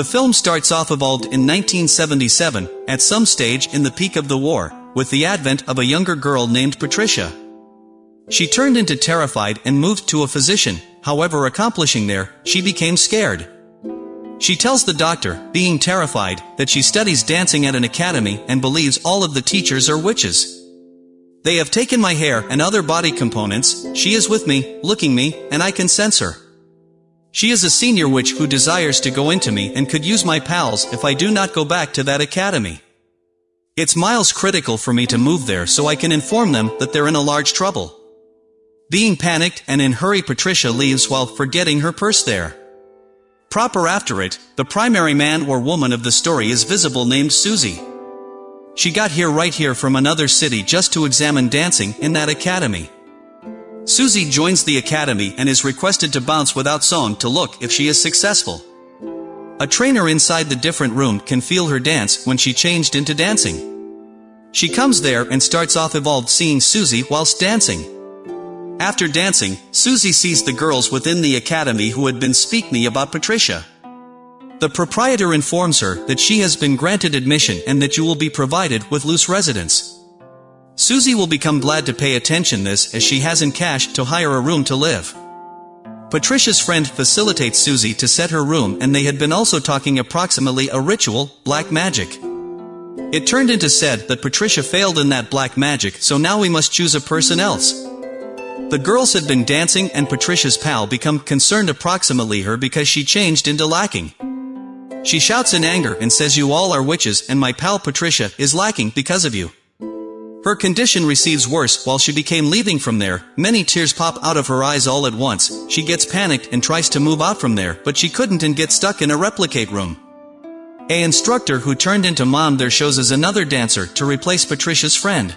The film starts off evolved in 1977, at some stage in the peak of the war, with the advent of a younger girl named Patricia. She turned into terrified and moved to a physician, however accomplishing there, she became scared. She tells the doctor, being terrified, that she studies dancing at an academy and believes all of the teachers are witches. They have taken my hair and other body components, she is with me, looking me, and I can sense her. She is a senior witch who desires to go into me and could use my pals if I do not go back to that academy. It's miles critical for me to move there so I can inform them that they're in a large trouble. Being panicked and in hurry Patricia leaves while forgetting her purse there. Proper after it, the primary man or woman of the story is visible named Susie. She got here right here from another city just to examine dancing in that academy. Susie joins the academy and is requested to bounce without song to look if she is successful. A trainer inside the different room can feel her dance when she changed into dancing. She comes there and starts off evolved seeing Susie whilst dancing. After dancing, Susie sees the girls within the academy who had been speak me about Patricia. The proprietor informs her that she has been granted admission and that you will be provided with loose residence. Susie will become glad to pay attention this as she hasn't cash to hire a room to live. Patricia's friend facilitates Susie to set her room and they had been also talking approximately a ritual, black magic. It turned into said that Patricia failed in that black magic so now we must choose a person else. The girls had been dancing and Patricia's pal become concerned approximately her because she changed into lacking. She shouts in anger and says you all are witches and my pal Patricia is lacking because of you. Her condition receives worse while she became leaving from there, many tears pop out of her eyes all at once, she gets panicked and tries to move out from there but she couldn't and gets stuck in a replicate room. A instructor who turned into mom there shows as another dancer to replace Patricia's friend.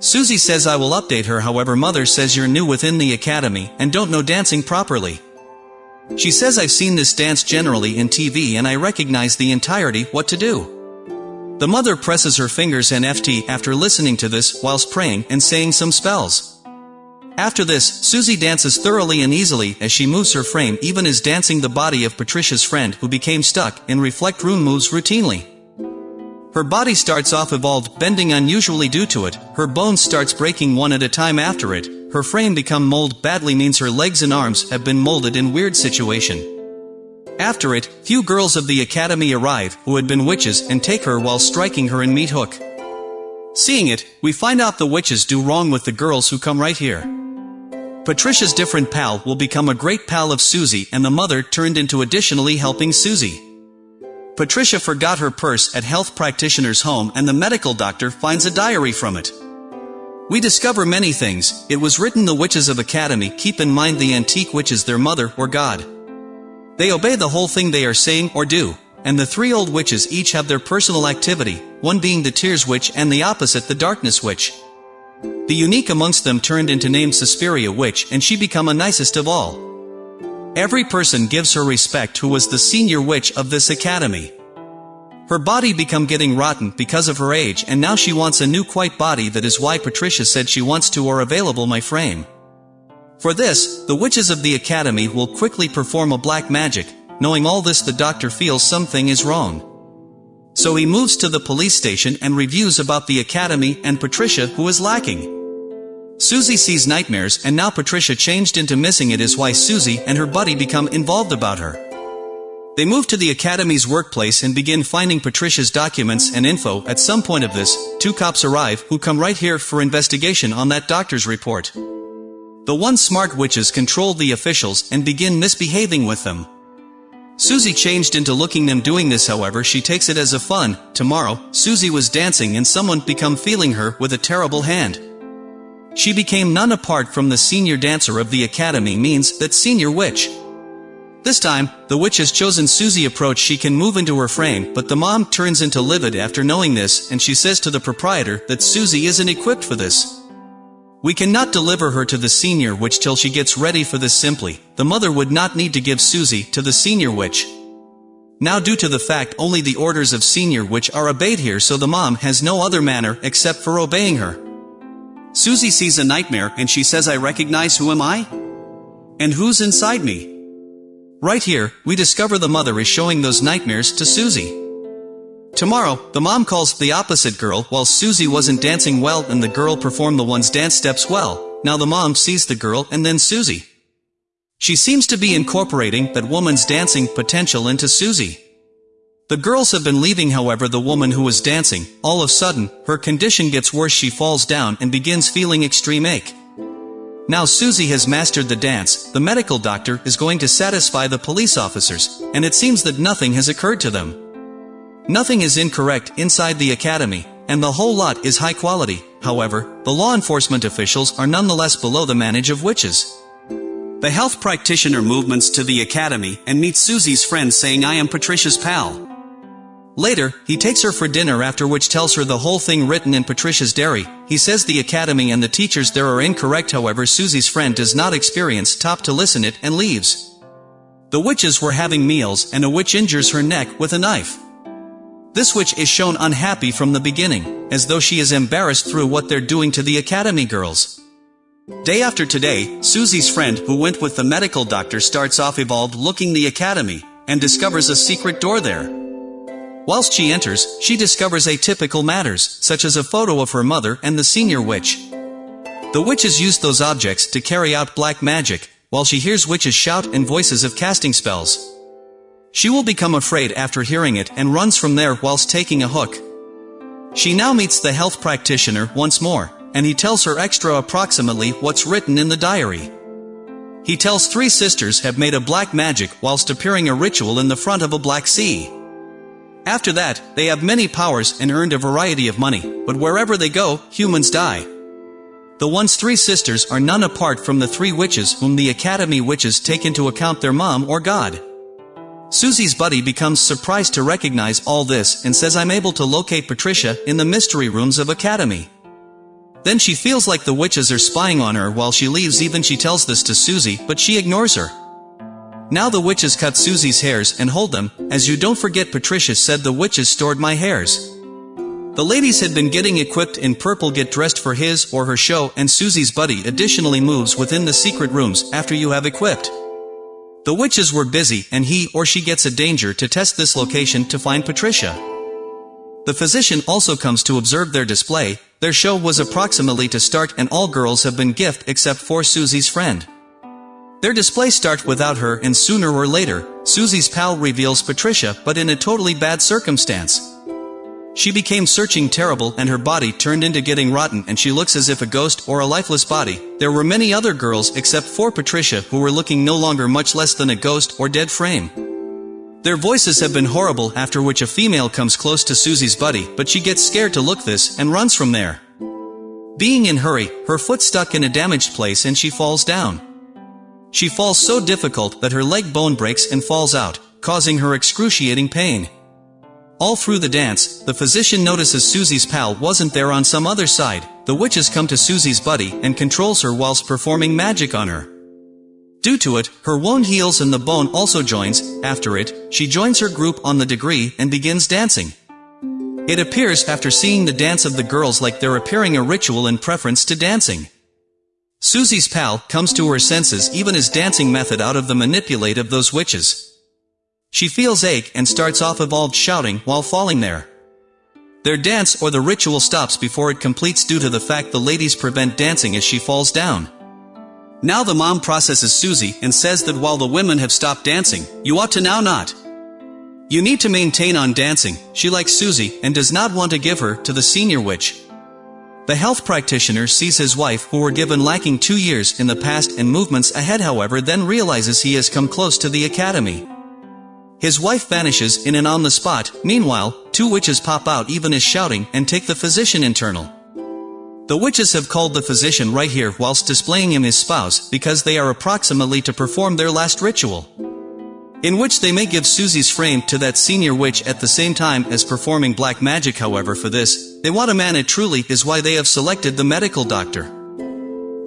Susie says I will update her however mother says you're new within the academy and don't know dancing properly. She says I've seen this dance generally in TV and I recognize the entirety what to do. The mother presses her fingers and FT after listening to this whilst praying and saying some spells. After this, Susie dances thoroughly and easily as she moves her frame even as dancing the body of Patricia's friend who became stuck in reflect room moves routinely. Her body starts off evolved bending unusually due to it, her bones starts breaking one at a time after it, her frame become mold badly means her legs and arms have been molded in weird situation. After it, few girls of the academy arrive, who had been witches, and take her while striking her in meat hook. Seeing it, we find out the witches do wrong with the girls who come right here. Patricia's different pal will become a great pal of Susie and the mother turned into additionally helping Susie. Patricia forgot her purse at health practitioner's home and the medical doctor finds a diary from it. We discover many things, it was written the witches of academy keep in mind the antique witches their mother or god. They obey the whole thing they are saying or do, and the three old witches each have their personal activity, one being the Tears Witch and the opposite the Darkness Witch. The unique amongst them turned into named Suspiria Witch and she become a nicest of all. Every person gives her respect who was the senior witch of this academy. Her body become getting rotten because of her age and now she wants a new quite body that is why Patricia said she wants to or available my frame. For this, the witches of the academy will quickly perform a black magic, knowing all this the doctor feels something is wrong. So he moves to the police station and reviews about the academy and Patricia who is lacking. Susie sees nightmares and now Patricia changed into missing it is why Susie and her buddy become involved about her. They move to the academy's workplace and begin finding Patricia's documents and info at some point of this, two cops arrive who come right here for investigation on that doctor's report. The one smart witches control the officials and begin misbehaving with them. Susie changed into looking them doing this however she takes it as a fun, tomorrow, Susie was dancing and someone become feeling her with a terrible hand. She became none apart from the senior dancer of the academy means that senior witch. This time, the witch has chosen Susie approach she can move into her frame but the mom turns into livid after knowing this and she says to the proprietor that Susie isn't equipped for this. We cannot deliver her to the senior witch till she gets ready for this simply, the mother would not need to give Susie to the senior witch. Now due to the fact only the orders of senior witch are obeyed here so the mom has no other manner except for obeying her. Susie sees a nightmare and she says I recognize who am I? And who's inside me? Right here, we discover the mother is showing those nightmares to Susie. Tomorrow, the mom calls the opposite girl while Susie wasn't dancing well and the girl performed the one's dance steps well. Now the mom sees the girl and then Susie. She seems to be incorporating that woman's dancing potential into Susie. The girls have been leaving however the woman who was dancing, all of a sudden, her condition gets worse she falls down and begins feeling extreme ache. Now Susie has mastered the dance, the medical doctor is going to satisfy the police officers, and it seems that nothing has occurred to them. Nothing is incorrect inside the academy, and the whole lot is high quality, however, the law enforcement officials are nonetheless below the manage of witches. The health practitioner movements to the academy and meets Susie's friend saying I am Patricia's pal. Later, he takes her for dinner after which tells her the whole thing written in Patricia's diary. He says the academy and the teachers there are incorrect however Susie's friend does not experience top to listen it and leaves. The witches were having meals and a witch injures her neck with a knife. This witch is shown unhappy from the beginning, as though she is embarrassed through what they're doing to the academy girls. Day after today, Susie's friend who went with the medical doctor starts off evolved looking the academy, and discovers a secret door there. Whilst she enters, she discovers atypical matters, such as a photo of her mother and the senior witch. The witches use those objects to carry out black magic, while she hears witches shout and voices of casting spells. She will become afraid after hearing it and runs from there whilst taking a hook. She now meets the health practitioner once more, and he tells her extra approximately what's written in the diary. He tells three sisters have made a black magic whilst appearing a ritual in the front of a black sea. After that, they have many powers and earned a variety of money, but wherever they go, humans die. The one's three sisters are none apart from the three witches whom the Academy witches take into account their mom or god. Susie's buddy becomes surprised to recognize all this and says I'm able to locate Patricia in the mystery rooms of Academy. Then she feels like the witches are spying on her while she leaves even she tells this to Susie but she ignores her. Now the witches cut Susie's hairs and hold them, as you don't forget Patricia said the witches stored my hairs. The ladies had been getting equipped in purple get dressed for his or her show and Susie's buddy additionally moves within the secret rooms after you have equipped. The witches were busy and he or she gets a danger to test this location to find Patricia. The physician also comes to observe their display, their show was approximately to start and all girls have been gift except for Susie's friend. Their display start without her and sooner or later, Susie's pal reveals Patricia but in a totally bad circumstance. She became searching terrible and her body turned into getting rotten and she looks as if a ghost or a lifeless body. There were many other girls except for Patricia who were looking no longer much less than a ghost or dead frame. Their voices have been horrible after which a female comes close to Susie's buddy but she gets scared to look this and runs from there. Being in hurry, her foot stuck in a damaged place and she falls down. She falls so difficult that her leg bone breaks and falls out, causing her excruciating pain. All through the dance, the physician notices Susie's pal wasn't there on some other side, the witches come to Susie's buddy and controls her whilst performing magic on her. Due to it, her wound heals and the bone also joins, after it, she joins her group on the degree and begins dancing. It appears after seeing the dance of the girls like they're appearing a ritual in preference to dancing. Susie's pal comes to her senses even as dancing method out of the manipulate of those witches. She feels ache and starts off evolved shouting while falling there. Their dance or the ritual stops before it completes due to the fact the ladies prevent dancing as she falls down. Now the mom processes Susie and says that while the women have stopped dancing, you ought to now not. You need to maintain on dancing, she likes Susie and does not want to give her to the senior witch. The health practitioner sees his wife who were given lacking two years in the past and movements ahead however then realizes he has come close to the academy. His wife vanishes in and on the spot, meanwhile, two witches pop out even as shouting and take the physician internal. The witches have called the physician right here whilst displaying him his spouse because they are approximately to perform their last ritual in which they may give Susie's frame to that senior witch at the same time as performing black magic however for this, they want a man it truly is why they have selected the medical doctor.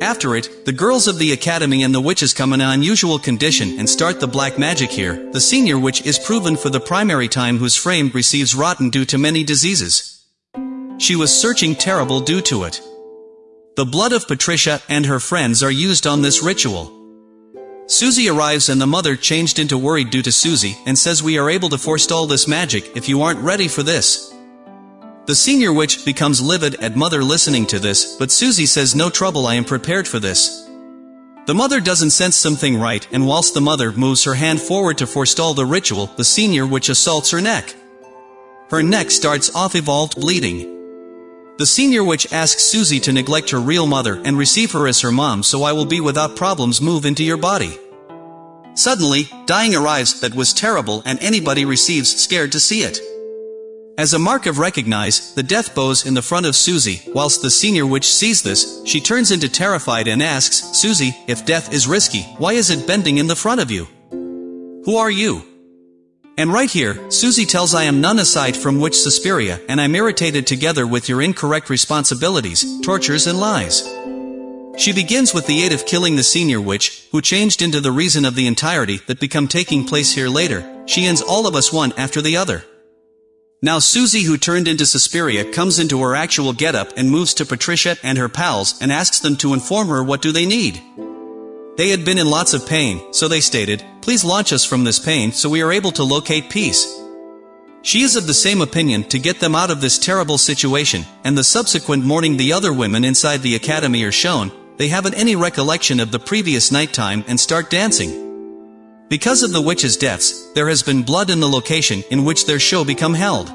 After it, the girls of the academy and the witches come in an unusual condition and start the black magic here, the senior witch is proven for the primary time whose frame receives rotten due to many diseases. She was searching terrible due to it. The blood of Patricia and her friends are used on this ritual. Susie arrives and the mother changed into worried due to Susie and says we are able to forestall this magic if you aren't ready for this. The senior witch becomes livid at mother listening to this, but Susie says no trouble I am prepared for this. The mother doesn't sense something right and whilst the mother moves her hand forward to forestall the ritual, the senior witch assaults her neck. Her neck starts off evolved bleeding. The senior witch asks Susie to neglect her real mother and receive her as her mom so I will be without problems move into your body. Suddenly, dying arrives that was terrible and anybody receives scared to see it. As a mark of recognize, the death bows in the front of Susie, whilst the senior witch sees this, she turns into terrified and asks, Susie, if death is risky, why is it bending in the front of you? Who are you? And right here, Susie tells I am none aside from witch Suspiria, and I'm irritated together with your incorrect responsibilities, tortures and lies. She begins with the aid of killing the senior witch, who changed into the reason of the entirety that become taking place here later, she ends all of us one after the other. Now Susie who turned into Suspiria comes into her actual getup and moves to Patricia and her pals and asks them to inform her what do they need. They had been in lots of pain, so they stated, please launch us from this pain so we are able to locate peace. She is of the same opinion to get them out of this terrible situation, and the subsequent morning the other women inside the academy are shown, they haven't any recollection of the previous nighttime and start dancing. Because of the witches' deaths, there has been blood in the location in which their show become held.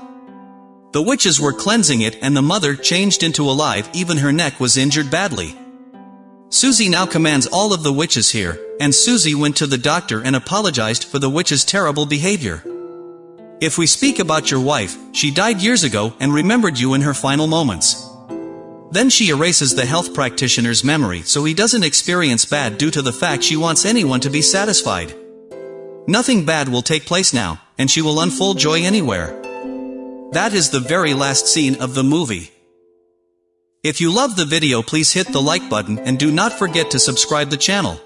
The witches were cleansing it and the mother changed into alive even her neck was injured badly. Susie now commands all of the witches here, and Susie went to the doctor and apologized for the witch's terrible behavior. If we speak about your wife, she died years ago and remembered you in her final moments. Then she erases the health practitioner's memory so he doesn't experience bad due to the fact she wants anyone to be satisfied. Nothing bad will take place now, and she will unfold joy anywhere. That is the very last scene of the movie. If you love the video please hit the like button and do not forget to subscribe the channel.